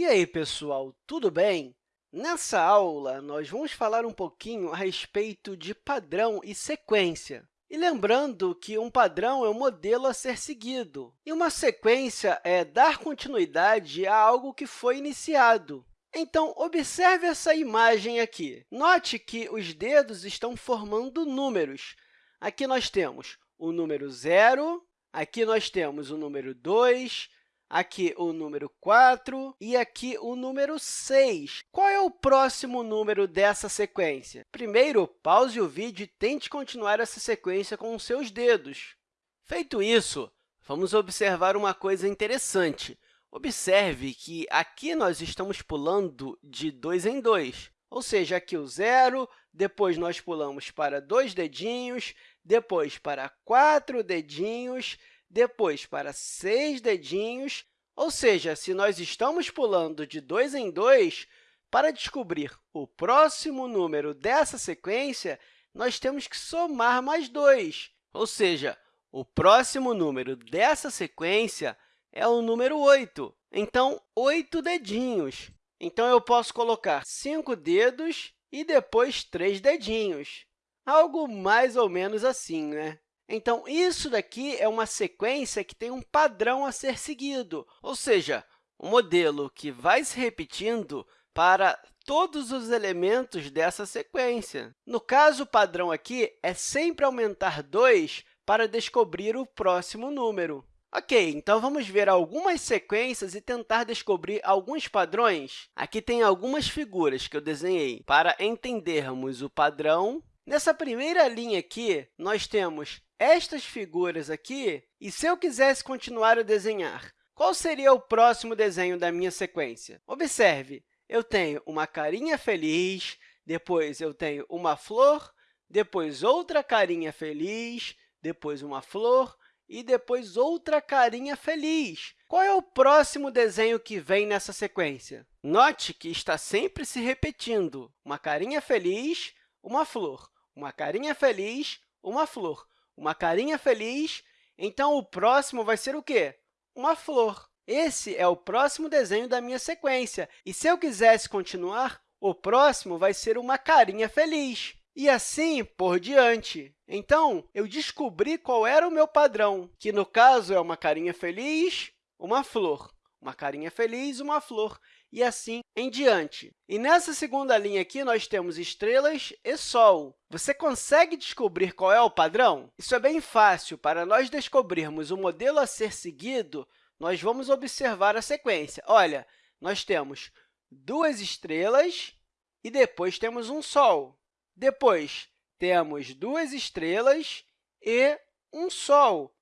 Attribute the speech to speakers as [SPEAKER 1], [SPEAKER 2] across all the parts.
[SPEAKER 1] E aí, pessoal, tudo bem? Nessa aula, nós vamos falar um pouquinho a respeito de padrão e sequência. E lembrando que um padrão é um modelo a ser seguido, e uma sequência é dar continuidade a algo que foi iniciado. Então, observe essa imagem aqui. Note que os dedos estão formando números. Aqui nós temos o número 0, aqui nós temos o número 2, aqui o número 4 e aqui o número 6. Qual é o próximo número dessa sequência? Primeiro, pause o vídeo e tente continuar essa sequência com os seus dedos. Feito isso, vamos observar uma coisa interessante. Observe que aqui nós estamos pulando de 2 em 2, ou seja, aqui o zero, depois nós pulamos para dois dedinhos, depois para quatro dedinhos, depois para seis dedinhos, ou seja, se nós estamos pulando de 2 em 2, para descobrir o próximo número dessa sequência, nós temos que somar mais 2, ou seja, o próximo número dessa sequência é o número 8. Então, 8 dedinhos. Então, eu posso colocar 5 dedos e depois 3 dedinhos. Algo mais ou menos assim, né? Então, isso daqui é uma sequência que tem um padrão a ser seguido, ou seja, um modelo que vai se repetindo para todos os elementos dessa sequência. No caso, o padrão aqui é sempre aumentar 2 para descobrir o próximo número. Ok, então vamos ver algumas sequências e tentar descobrir alguns padrões. Aqui tem algumas figuras que eu desenhei para entendermos o padrão. Nessa primeira linha aqui, nós temos estas figuras aqui, e se eu quisesse continuar a desenhar, qual seria o próximo desenho da minha sequência? Observe, eu tenho uma carinha feliz, depois eu tenho uma flor, depois outra carinha feliz, depois uma flor e depois outra carinha feliz. Qual é o próximo desenho que vem nessa sequência? Note que está sempre se repetindo. Uma carinha feliz, uma flor. Uma carinha feliz, uma flor uma carinha feliz, então o próximo vai ser o quê? Uma flor. Esse é o próximo desenho da minha sequência. E se eu quisesse continuar, o próximo vai ser uma carinha feliz. E assim por diante. Então, eu descobri qual era o meu padrão, que, no caso, é uma carinha feliz, uma flor. Uma carinha feliz, uma flor e assim em diante. E nessa segunda linha aqui, nós temos estrelas e Sol. Você consegue descobrir qual é o padrão? Isso é bem fácil. Para nós descobrirmos o modelo a ser seguido, nós vamos observar a sequência. Olha, nós temos duas estrelas e depois temos um Sol. Depois, temos duas estrelas e um Sol.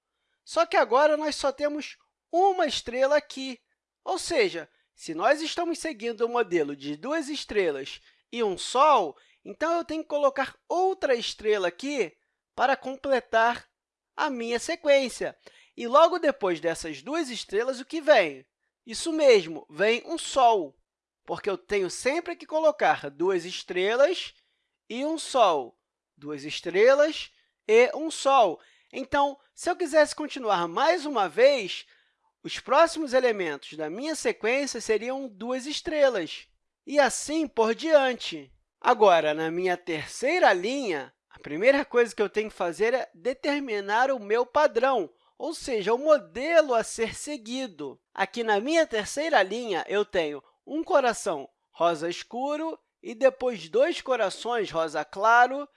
[SPEAKER 1] Só que agora nós só temos uma estrela aqui, ou seja, se nós estamos seguindo o modelo de duas estrelas e um Sol, então eu tenho que colocar outra estrela aqui para completar a minha sequência. E logo depois dessas duas estrelas, o que vem? Isso mesmo, vem um Sol, porque eu tenho sempre que colocar duas estrelas e um Sol, duas estrelas e um Sol. Então, se eu quisesse continuar mais uma vez, os próximos elementos da minha sequência seriam duas estrelas, e assim por diante. Agora, na minha terceira linha, a primeira coisa que eu tenho que fazer é determinar o meu padrão, ou seja, o modelo a ser seguido. Aqui na minha terceira linha, eu tenho um coração rosa escuro e depois dois corações rosa claro.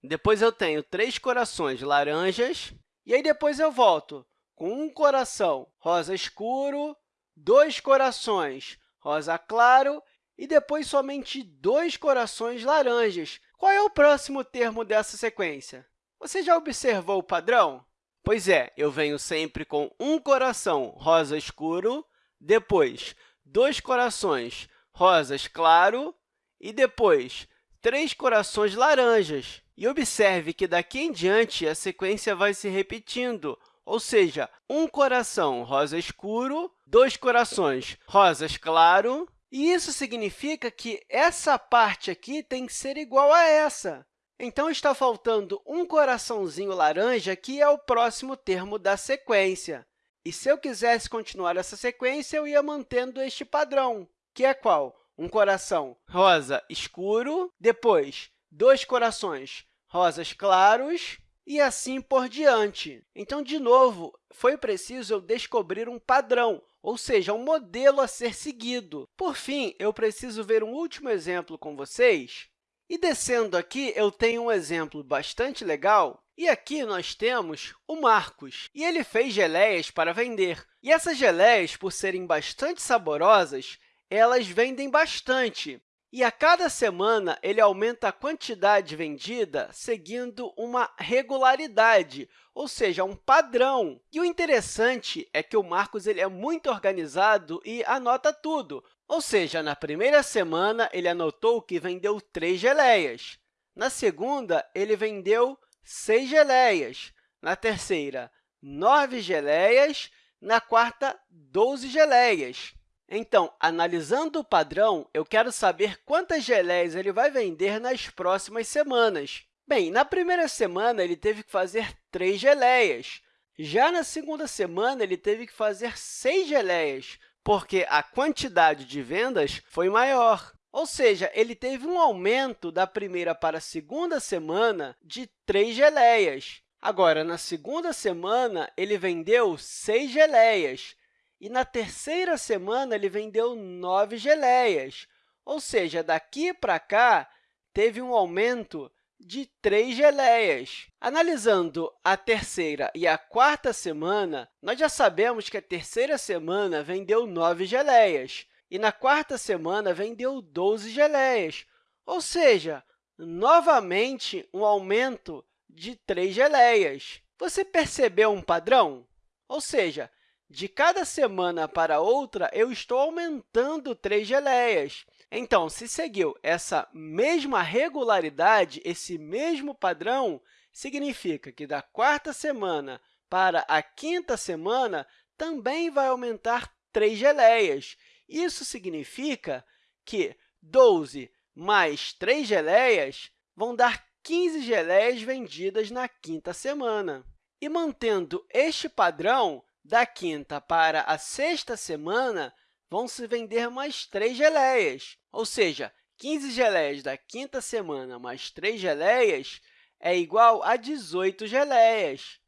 [SPEAKER 1] Depois eu tenho três corações laranjas. E aí depois eu volto com um coração rosa escuro, dois corações rosa claro e depois somente dois corações laranjas. Qual é o próximo termo dessa sequência? Você já observou o padrão? Pois é, eu venho sempre com um coração rosa escuro, depois dois corações rosas claro e depois três corações laranjas. E observe que daqui em diante a sequência vai se repetindo, ou seja, um coração rosa escuro, dois corações rosas claro, e isso significa que essa parte aqui tem que ser igual a essa. Então, está faltando um coraçãozinho laranja, que é o próximo termo da sequência. E se eu quisesse continuar essa sequência, eu ia mantendo este padrão. que é qual? Um coração rosa escuro, depois dois corações rosas claros e assim por diante. Então, de novo, foi preciso eu descobrir um padrão, ou seja, um modelo a ser seguido. Por fim, eu preciso ver um último exemplo com vocês. E descendo aqui, eu tenho um exemplo bastante legal. E aqui nós temos o Marcos, e ele fez geleias para vender. E essas geleias, por serem bastante saborosas, elas vendem bastante. E a cada semana, ele aumenta a quantidade vendida seguindo uma regularidade, ou seja, um padrão. E o interessante é que o Marcos ele é muito organizado e anota tudo. Ou seja, na primeira semana, ele anotou que vendeu três geleias. Na segunda, ele vendeu seis geleias. Na terceira, nove geleias. Na quarta, 12 geleias. Então, analisando o padrão, eu quero saber quantas geleias ele vai vender nas próximas semanas. Bem, na primeira semana, ele teve que fazer três geleias. Já na segunda semana, ele teve que fazer seis geleias, porque a quantidade de vendas foi maior. Ou seja, ele teve um aumento da primeira para a segunda semana de três geleias. Agora, na segunda semana, ele vendeu seis geleias, e na terceira semana, ele vendeu nove geleias, ou seja, daqui para cá, teve um aumento de três geleias. Analisando a terceira e a quarta semana, nós já sabemos que a terceira semana vendeu nove geleias e na quarta semana vendeu 12 geleias, ou seja, novamente um aumento de três geleias. Você percebeu um padrão? Ou seja, de cada semana para outra, eu estou aumentando três geleias. Então, se seguiu essa mesma regularidade, esse mesmo padrão, significa que da quarta semana para a quinta semana também vai aumentar três geleias. Isso significa que 12 mais 3 geleias vão dar 15 geleias vendidas na quinta semana. E mantendo este padrão, da quinta para a sexta semana, vão se vender mais 3 geleias, ou seja, 15 geleias da quinta semana mais 3 geleias é igual a 18 geleias.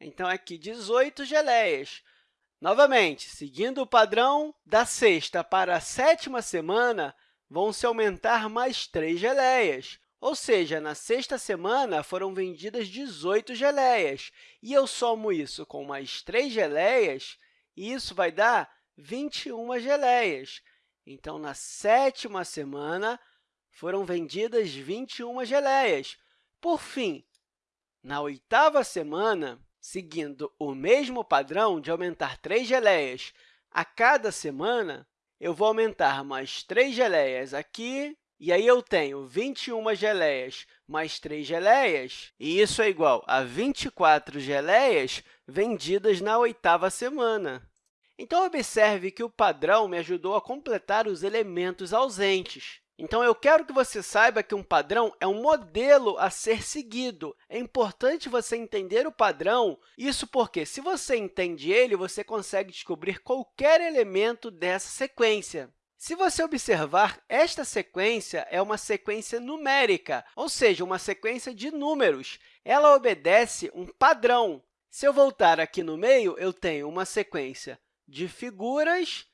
[SPEAKER 1] Então, aqui, 18 geleias. Novamente, seguindo o padrão da sexta para a sétima semana, vão se aumentar mais 3 geleias, ou seja, na sexta semana foram vendidas 18 geleias, e eu somo isso com mais 3 geleias, e isso vai dar 21 geleias. Então, na sétima semana, foram vendidas 21 geleias. Por fim, na oitava semana, seguindo o mesmo padrão de aumentar 3 geleias a cada semana, eu vou aumentar mais 3 geleias aqui e aí, eu tenho 21 geleias mais 3 geleias, e isso é igual a 24 geleias vendidas na oitava semana. Então, observe que o padrão me ajudou a completar os elementos ausentes. Então, eu quero que você saiba que um padrão é um modelo a ser seguido. É importante você entender o padrão, isso porque, se você entende ele, você consegue descobrir qualquer elemento dessa sequência. Se você observar, esta sequência é uma sequência numérica, ou seja, uma sequência de números. Ela obedece um padrão. Se eu voltar aqui no meio, eu tenho uma sequência de figuras.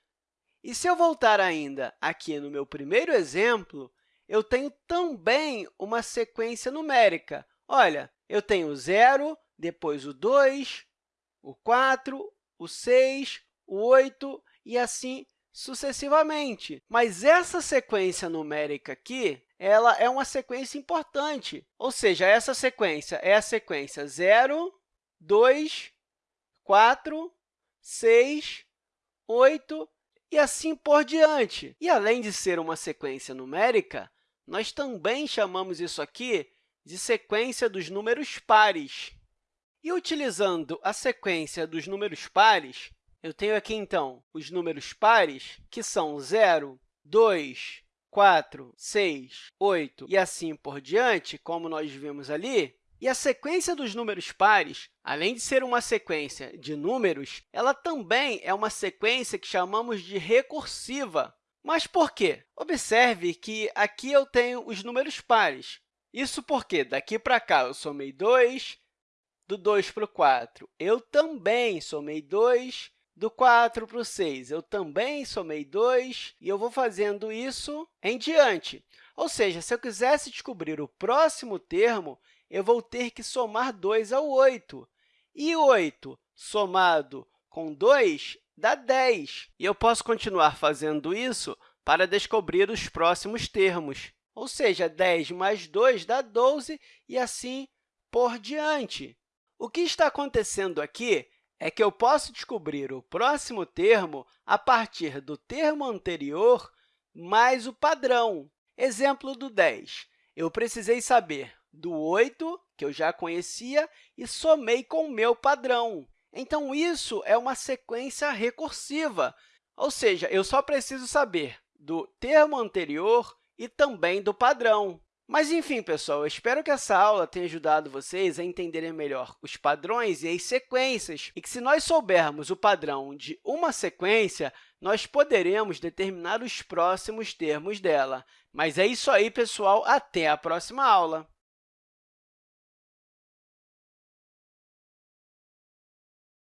[SPEAKER 1] E se eu voltar ainda aqui no meu primeiro exemplo, eu tenho também uma sequência numérica. Olha, eu tenho o 0, depois o 2, o 4, o 6, o 8 e assim sucessivamente. Mas essa sequência numérica aqui ela é uma sequência importante, ou seja, essa sequência é a sequência 0, 2, 4, 6, 8 e assim por diante. E, além de ser uma sequência numérica, nós também chamamos isso aqui de sequência dos números pares. E, utilizando a sequência dos números pares, eu tenho aqui, então, os números pares, que são 0, 2, 4, 6, 8 e assim por diante, como nós vimos ali. E a sequência dos números pares, além de ser uma sequência de números, ela também é uma sequência que chamamos de recursiva. Mas por quê? Observe que aqui eu tenho os números pares. Isso porque daqui para cá eu somei 2, do 2 para o 4 eu também somei 2, do 4 para o 6 eu também somei 2, e eu vou fazendo isso em diante. Ou seja, se eu quisesse descobrir o próximo termo, eu vou ter que somar 2 ao 8. E 8 somado com 2 dá 10. E eu posso continuar fazendo isso para descobrir os próximos termos. Ou seja, 10 mais 2 dá 12 e assim por diante. O que está acontecendo aqui é que eu posso descobrir o próximo termo a partir do termo anterior mais o padrão. Exemplo do 10. Eu precisei saber do 8, que eu já conhecia, e somei com o meu padrão. Então, isso é uma sequência recursiva, ou seja, eu só preciso saber do termo anterior e também do padrão. Mas, enfim, pessoal, eu espero que essa aula tenha ajudado vocês a entenderem melhor os padrões e as sequências, e que, se nós soubermos o padrão de uma sequência, nós poderemos determinar os próximos termos dela. Mas é isso aí, pessoal. Até a próxima aula!